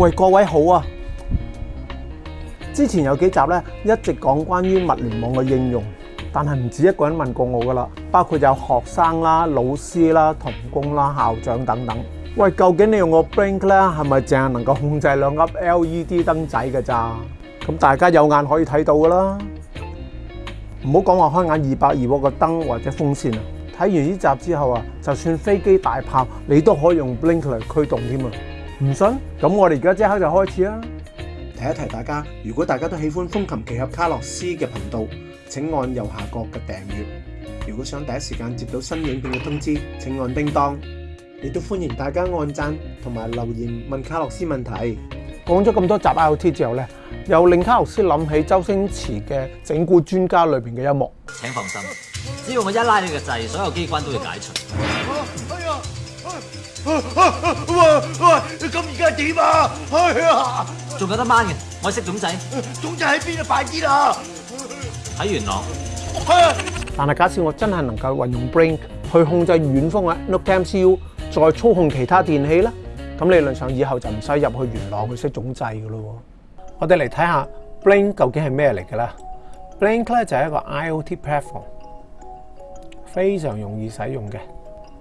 喂，各位好啊！之前有几集咧，一直讲关于物联网嘅应用，但系唔止一个人问过我噶啦，包括有学生啦、老师啦、童工啦、校长等等。喂，究竟你用个 blink 咧，系咪净系能够控制两粒 LED 灯仔嘅咋？咁大家有眼可以睇到噶啦，唔好讲话开眼二百二个灯或者风扇啊！睇完呢集之后啊，就算飞机大炮，你都可以用 blink 嚟驱动添啊！唔信，咁我哋而家即刻就开始啦。提一提大家，如果大家都喜欢风琴奇侠卡洛斯嘅频道，请按右下角嘅订阅。如果想第一时间接到新影片嘅通知，请按叮当。亦都欢迎大家按赞同埋留言问卡洛斯问题。讲咗咁多集 R T 之后咧，又令卡洛斯谂起周星驰嘅《整蛊专家》里边嘅一幕。请放心，只要我一拉你嘅掣，所有机关都会解除。点啊！哎呀，仲有得掹嘅，我识总仔。总仔喺边啊？快啲啦！喺元朗。但系假设我真系能够运用 Brink 去控制远方嘅 Nook MCU，再操控其他电器咧，咁理论上以后就唔使入去元朗去识总制噶咯。我哋嚟睇下 Brink 究竟系咩嚟嘅啦。Brink 咧就系一个 IOT platform，非常容易使用嘅。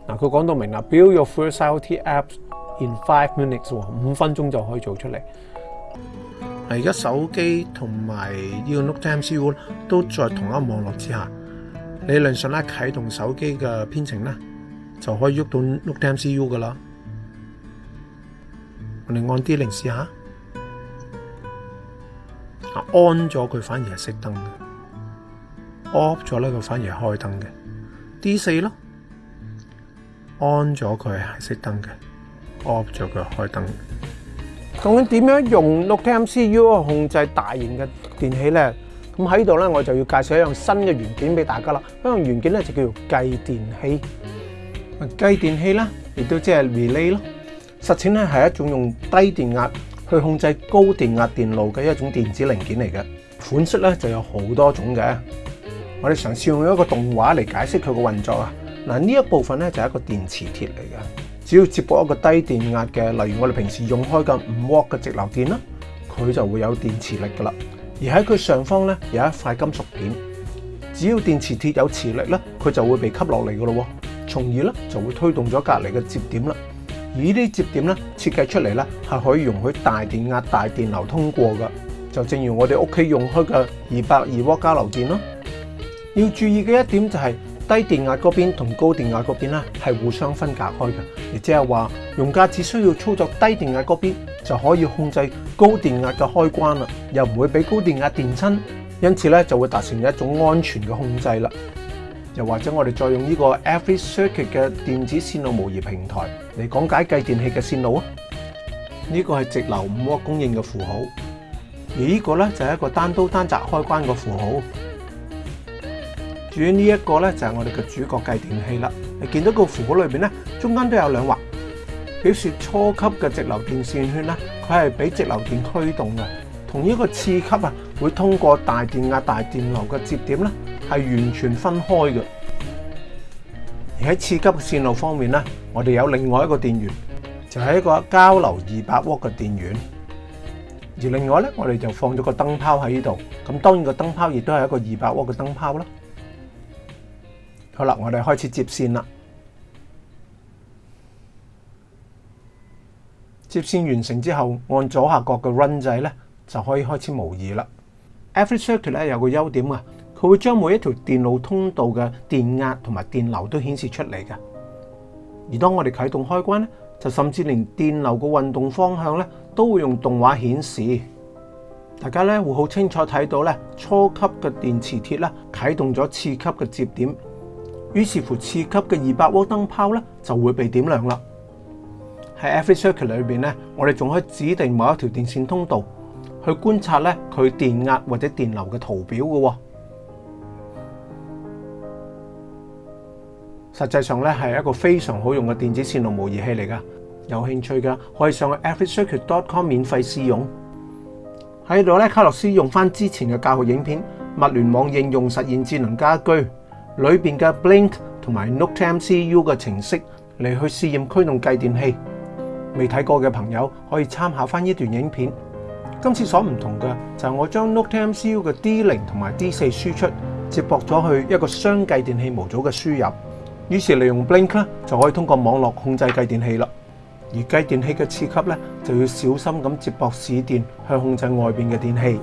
嗱，佢讲到明啦，Build your first IoT apps。in five minutes，五分鐘就可以做出嚟。而家手機同埋呢個 n o t e u s MCU 都在同一網絡之下。理論上咧啟動手機嘅編程咧，就可以喐到 n o t e u s MCU 噶啦。我哋按 D 零試下，安咗佢反而係熄燈嘅，Off 咗咧佢反而開燈嘅。D 四咯，安咗佢係熄燈嘅。我咗佢开灯。咁样点样用 l o k m CU 控制大型嘅电器咧？咁喺度咧，我就要介绍一样新嘅元件俾大家啦。呢样元件咧就叫做继电器。继电器咧亦都即系 relay 咯。实践咧系一种用低电压去控制高电压电路嘅一种电子零件嚟嘅。款式咧就有好多种嘅。我哋尝试用一个动画嚟解释佢嘅运作啊。嗱呢一部分咧就系一个电磁铁嚟嘅。只要接驳一个低电压嘅，例如我哋平时用开嘅五 W 嘅直流电啦，佢就会有电磁力噶啦。而喺佢上方咧有一块金属片，只要电磁铁有磁力咧，佢就会被吸落嚟噶咯，从而咧就会推动咗隔篱嘅接点啦。而呢啲接点咧设计出嚟咧系可以容许大电压、大电流通过嘅，就正如我哋屋企用开嘅二百二 W 交流电啦。要注意嘅一点就系。低电压嗰边同高电压嗰边咧系互相分隔开嘅，亦即系话，用家只需要操作低电压嗰边就可以控制高电压嘅开关啦，又唔会俾高电压电亲，因此咧就会达成一种安全嘅控制啦。又或者我哋再用呢个 Avi Circuit 嘅电子线路模拟平台嚟讲解计电器嘅线路啊，呢个系直流五 W 供应嘅符号，而呢个咧就系一个单刀单闸开关嘅符号。至于呢一个咧，就系我哋嘅主角计电器啦。你见到个符号里边咧，中间都有两划，表示初级嘅直流电线圈咧，佢系俾直流电驱动嘅。同呢一个次级啊，会通过大电压、大电流嘅接点咧，系完全分开嘅。而喺次级嘅线路方面咧，我哋有另外一个电源，就系一个交流二百伏嘅电源。而另外咧，我哋就放咗个灯泡喺呢度。咁当然个灯泡亦都系一个二百伏嘅灯泡啦。好啦，我哋开始接线啦。接线完成之后，按左下角嘅 Run 掣咧，就可以开始模拟啦。Every Circuit 咧有个优点啊，佢会将每一条电路通道嘅电压同埋电流都显示出嚟嘅。而当我哋启动开关咧，就甚至连电流嘅运动方向咧都会用动画显示。大家咧会好清楚睇到咧，初级嘅电磁铁咧启动咗次级嘅接点。於是乎，次級嘅二百個燈泡咧就會被點亮啦。喺 Every Circuit 裏邊咧，我哋仲可以指定某一條電線通道去觀察咧佢電壓或者電流嘅圖表嘅。實際上咧係一個非常好用嘅電子線路模擬器嚟噶。有興趣嘅可以上去 Every Circuit dot com 免費試用。喺度咧，卡洛斯用翻之前嘅教學影片，物聯網應用實現智能家居。里边嘅 blink 同埋 NoteMCU 嘅程式嚟去试验驱动继电器，未睇过嘅朋友可以参考翻呢段影片。今次所唔同嘅就系我将 NoteMCU 嘅 D 零同埋 D 四输出接驳咗去一个双继电器模组嘅输入，于是利用 blink 咧就可以通过网络控制继电器啦。而继电器嘅次级咧就要小心咁接驳市电去控制外边嘅电器。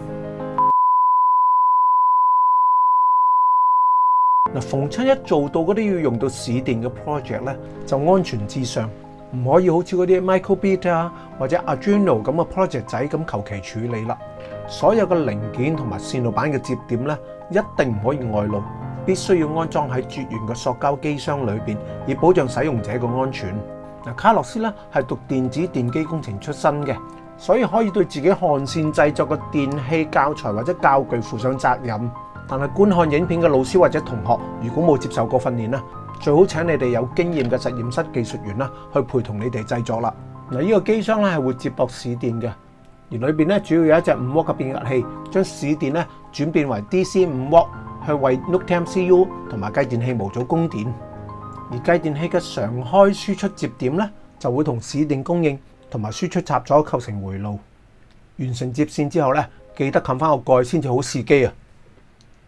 逢親一做到嗰啲要用到市電嘅 project 咧，就安全至上，唔可以好似嗰啲 microbit 啊或者 Arduino 咁嘅 project 仔咁求其處理啦。所有嘅零件同埋線路板嘅接點咧，一定唔可以外露，必須要安裝喺絕緣嘅塑膠機箱裏边，以保障使用者嘅安全。嗱，卡洛斯咧係讀電子電機工程出身嘅，所以可以對自己焊線製作嘅電器教材或者教具負上責任。但系觀看影片嘅老師或者同學，如果冇接受過訓練啦，最好請你哋有經驗嘅實驗室技術員啦，去陪同你哋製作啦。嗱，呢個機箱咧係會接駁市電嘅，而裏边咧主要有一隻五伏嘅變壓器，將市電咧轉變為 DC 五伏，去為 Note M C U 同埋繼電器模組供電。而繼電器嘅常開輸出接點咧，就會同市電供應同埋輸出插座構成回路。完成接線之後咧，記得冚翻個蓋先至好試機啊！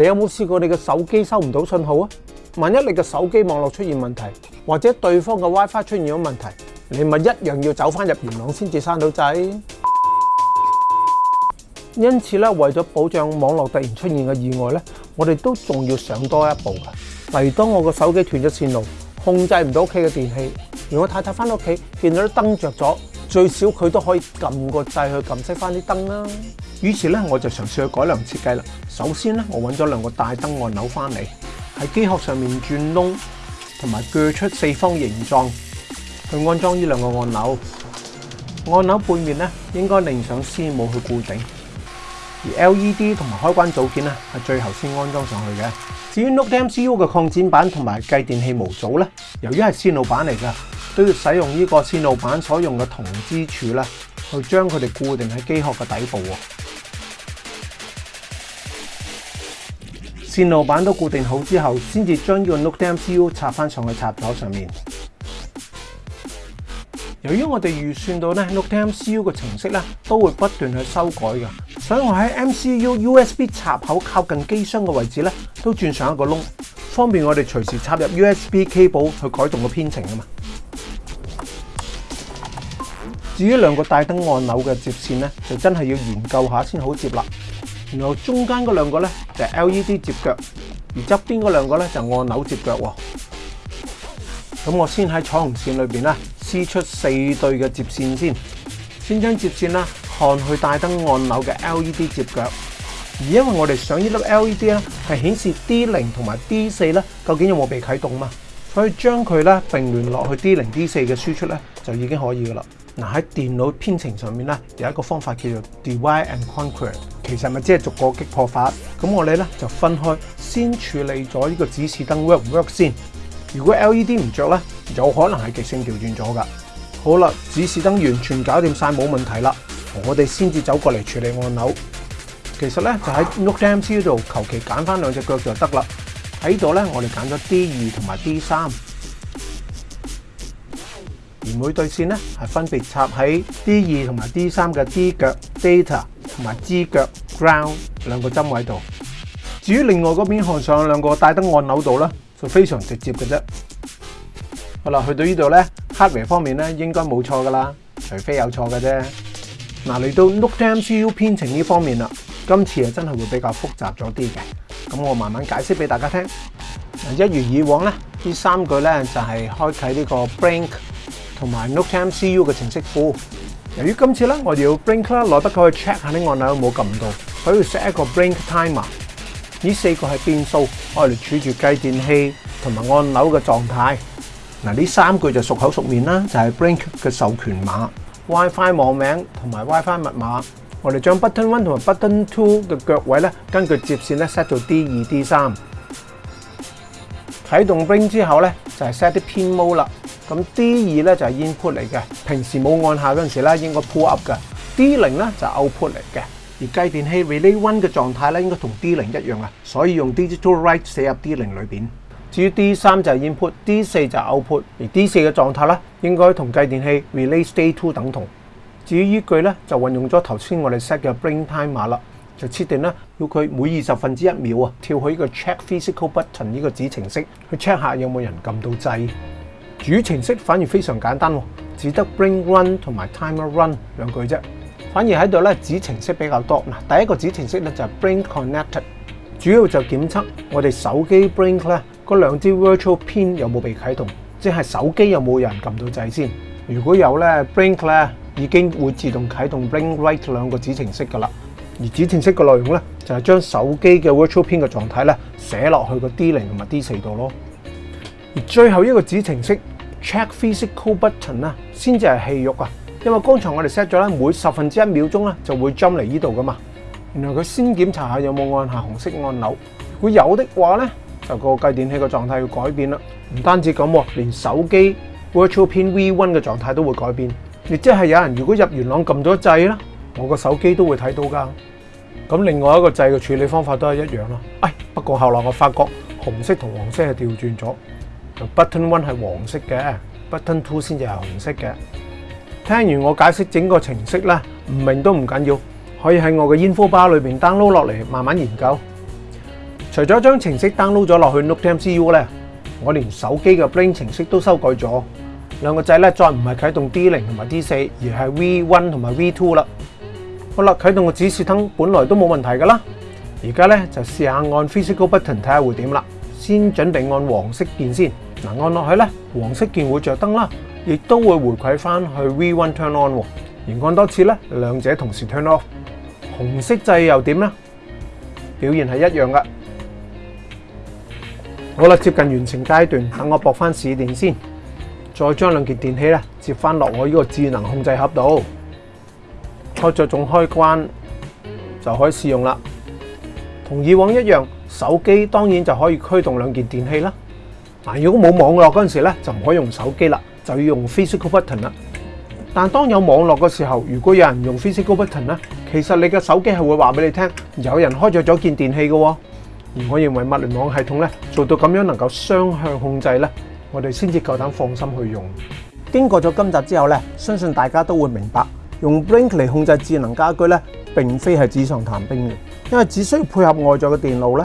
你有冇试过你嘅手机收唔到信号啊？万一你嘅手机网络出现问题，或者对方嘅 WiFi 出现咗问题，你咪一样要走翻入元朗先至生到掣。因此咧，为咗保障网络突然出现嘅意外咧，我哋都仲要上多一步噶。例如当我个手机断咗线路，控制唔到屋企嘅电器，如果太太翻到屋企见到啲灯着咗，最少佢都可以揿个掣去揿熄翻啲灯啦。於是咧，我就嘗試去改良設計啦。首先咧，我揾咗兩個大燈按鈕翻嚟，喺機殼上面轉窿，同埋鋸出四方形狀去安裝呢兩個按鈕。按鈕背面咧應該連上絲母去固定，而 L E D 同埋開關組件咧係最後先安裝上去嘅。至於 Note M C U 嘅擴展板同埋繼電器模組咧，由於係線路板嚟㗎，都要使用呢個線路板所用嘅銅支柱咧，去將佢哋固定喺機殼嘅底部喎。線路板都固定好之后，先至将呢个 Note M C U 插翻上去插座上面。由于我哋预算到咧，Note M C U 嘅程式咧都会不断去修改嘅，所以我喺 M C U U S B 插口靠近机箱嘅位置咧都轉上一个窿，方便我哋随时插入 U S B cable 去改动个编程啊嘛。至于两个大灯按钮嘅接线咧，就真系要研究下先好接啦。然后中间嗰两个咧就 LED 接脚，而侧边嗰两个咧就按钮接脚。咁我先喺彩虹线里边咧撕出四对嘅接线先。先将接线啦焊去大灯按钮嘅 LED 接脚。而因为我哋上呢粒 LED 咧系显示 D 零同埋 D 四咧，究竟有冇被启动嘛？所以将佢咧并联落去 D 零 D 四嘅输出咧就已经可以噶啦。嗱喺電腦編程上面咧有一個方法叫做 divide and conquer，其實咪即係逐個擊破法。咁我哋咧就分開，先處理咗呢個指示燈 work work 先。如果 LED 唔著咧，有可能係極性調轉咗噶。好啦，指示燈完全搞掂曬冇問題啦，我哋先至走過嚟處理按鈕。其實咧就喺 n o t e m c 度，求其揀翻兩隻腳就得啦。喺度咧我哋揀咗 D 二同埋 D 三。每对线咧系分别插喺 D 二同埋 D 三嘅 D 脚 Data 同埋支脚 Ground 两个针位度。至于另外嗰边焊上两个大灯按钮度咧，就非常直接嘅啫。好啦，去到呢度咧，hardware 方面咧应该冇错噶啦，除非有错嘅啫。嗱，嚟到 Note M C U 编程呢方面啦，今次系真系会比较复杂咗啲嘅。咁我慢慢解释俾大家听。一如以往咧，呢三句咧就系开启呢个 blink。同埋 n o t e MCU 嘅程式庫。由於今次咧，我哋要 blink 啦，攞得佢去 check 下啲按鈕有冇撳到，佢要 set 一個 blink timer。呢四個係變數，我哋儲住計電器同埋按鈕嘅狀態。嗱，呢三句就熟口熟面啦，就係 blink 嘅授權碼、WiFi 網名同埋 WiFi 密碼。我哋將 button one 同埋 button two 嘅腳位咧，根據接線咧 set 到 D 二 D 三。啟動 blink 之後咧，就係 set 啲 pin mode 啦。咁 D 二咧就係 input 嚟嘅，平時冇按下嗰陣時咧應該 pull up 嘅。D 零咧就 output 嚟嘅，而計電器 relay one 嘅狀態咧應該同 D 零一樣啊，所以用 digital write 寫入 D 零裏邊。至於 D 三就係 input，D 四就 output，而 D 四嘅狀態咧應該同計電器 relay stay two 等同。至於依據咧就運用咗頭先我哋 set 嘅 b r i n g time 码啦，就設定咧要佢每二十分之一秒啊跳去呢個 check physical button 呢個子程式去 check 下有冇人撳到掣。主程式反而非常簡單喎，只得 bring run 同埋 timer run 兩句啫。反而喺度咧，子程式比較多。嗱，第一個子程式咧就 bring connected，主要就檢測我哋手機 bring 咧嗰兩支 virtual pin 有冇被啟動，即係手機有冇人撳到掣先。如果有咧，bring 咧已經會自動啟動 bring write 兩個子程式㗎啦。而子程式嘅內容咧就係將手機嘅 virtual pin 嘅狀態咧寫落去個 D 零同埋 D 四度咯。而最後一個子程式。check physical button 啦，先至系氣肉啊！因為剛才我哋 set 咗咧，每十分之一秒鐘咧就會 jump 嚟呢度噶嘛。然后佢先檢查下有冇按下紅色按钮，如果有的話咧，就個計電器個狀態要改變啦。唔單止咁喎，連手機 Virtual Pin V1 嘅狀態都會改變。亦即係有人如果入元朗撳咗掣啦，我個手機都會睇到噶。咁另外一個掣嘅處理方法都係一樣啦。哎，不過後來我發覺紅色同黃色係調轉咗。Button one 係黃色嘅，Button two 先至係紅色嘅。聽完我解釋整個程式咧，唔明都唔緊要，可以喺我嘅煙 a 包裏邊 download 落嚟，慢慢研究。除咗將程式 download 咗落去 Note c u 咧，我連手機嘅 blink 程式都修改咗。兩個掣咧再唔係啟動 D 零同埋 D 四，而係 V one 同埋 V two 啦。好啦，啟動個指示燈本來都冇問題㗎啦，而家咧就試下按 physical button 睇下會點啦。先準備按黃色鍵先，嗱按落去咧，黃色鍵會着燈啦，亦都會回饋翻去 V1 turn on。而按多次咧，兩者同時 turn off。紅色掣又點咧？表現係一樣噶。好啦，接近完成階段，等我驳翻試電先，再將兩件電器咧接翻落我呢個智能控制盒度，開着总開關就可以試用啦。同以往一樣。手機當然就可以驅動兩件電器啦。嗱，如果冇網絡嗰陣時咧，就唔可以用手機啦，就要用 physical button 啦。但當有網絡嘅時候，如果有人用 physical button 咧，其實你嘅手機係會話俾你聽，有人開咗咗件電器嘅。而我認為物聯網系統咧做到咁樣能夠雙向控制咧，我哋先至夠膽放心去用。經過咗今集之後咧，相信大家都會明白，用 blink 嚟控制智能家居咧並非係紙上談兵嘅，因為只需要配合外在嘅電路咧。